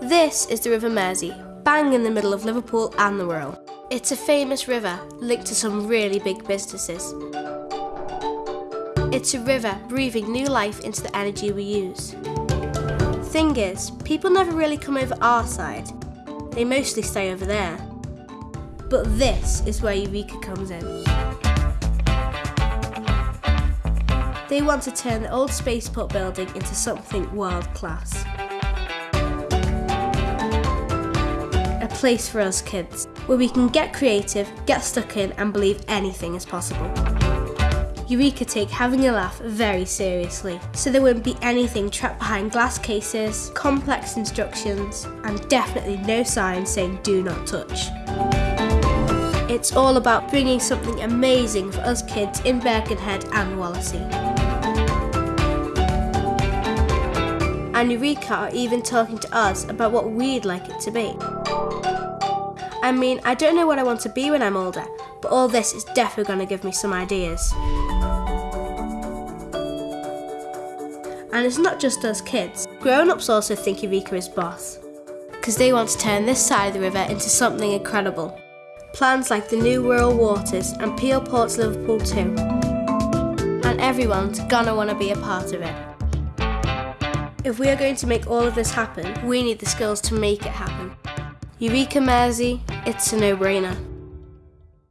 This is the River Mersey, bang in the middle of Liverpool and the Wirral. It's a famous river linked to some really big businesses. It's a river breathing new life into the energy we use. Thing is, people never really come over our side. They mostly stay over there. But this is where Eureka comes in. They want to turn the old spaceport building into something world class. Place for us kids, where we can get creative, get stuck in and believe anything is possible. Eureka take having a laugh very seriously, so there won't be anything trapped behind glass cases, complex instructions, and definitely no signs saying do not touch. It's all about bringing something amazing for us kids in Birkenhead and Wallasey. And Eureka are even talking to us about what we'd like it to be. I mean, I don't know what I want to be when I'm older, but all this is definitely going to give me some ideas. And it's not just us kids. Grown-ups also think Eureka is boss. Because they want to turn this side of the river into something incredible. Plans like the new Wirral Waters and Peel Ports Liverpool too. And everyone's gonna want to be a part of it. If we are going to make all of this happen, we need the skills to make it happen. Eureka Mersey, it's a no-brainer.